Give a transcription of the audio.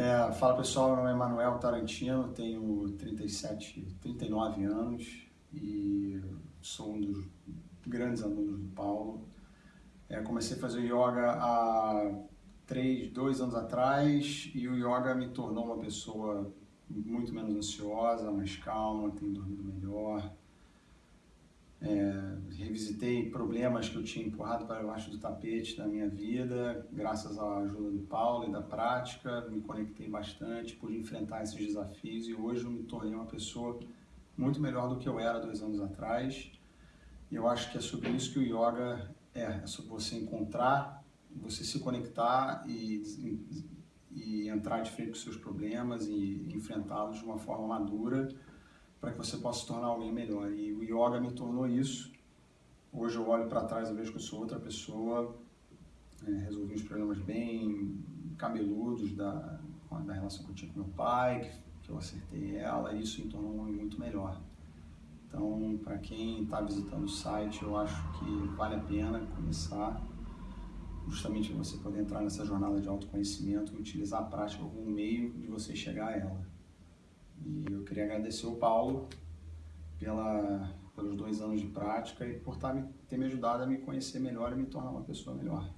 É, fala pessoal, meu nome é Manuel Tarantino, tenho 37, 39 anos e sou um dos grandes alunos do Paulo. É, comecei a fazer yoga há três, dois anos atrás e o yoga me tornou uma pessoa muito menos ansiosa, mais calma, tenho dormido melhor, é, revisitei problemas que eu tinha empurrado para debaixo do tapete na minha vida, graças à ajuda do Paulo e da prática, me conectei bastante, pude enfrentar esses desafios e hoje eu me tornei uma pessoa muito melhor do que eu era dois anos atrás. E eu acho que é sobre isso que o yoga é, é sobre você encontrar, você se conectar e, e entrar de frente com seus problemas e enfrentá-los de uma forma madura para que você possa se tornar alguém melhor. E o yoga me tornou isso. Hoje eu olho para trás e vejo que eu sou outra pessoa, é, resolvi os problemas bem cabeludos da, da relação que eu tinha com meu pai, que, que eu acertei ela, e isso me um homem muito melhor. Então, para quem está visitando o site, eu acho que vale a pena começar, justamente você poder entrar nessa jornada de autoconhecimento e utilizar a prática como meio de você chegar a ela. E eu queria agradecer o Paulo pela, pelos dois anos de prática e por tá, ter me ajudado a me conhecer melhor e me tornar uma pessoa melhor.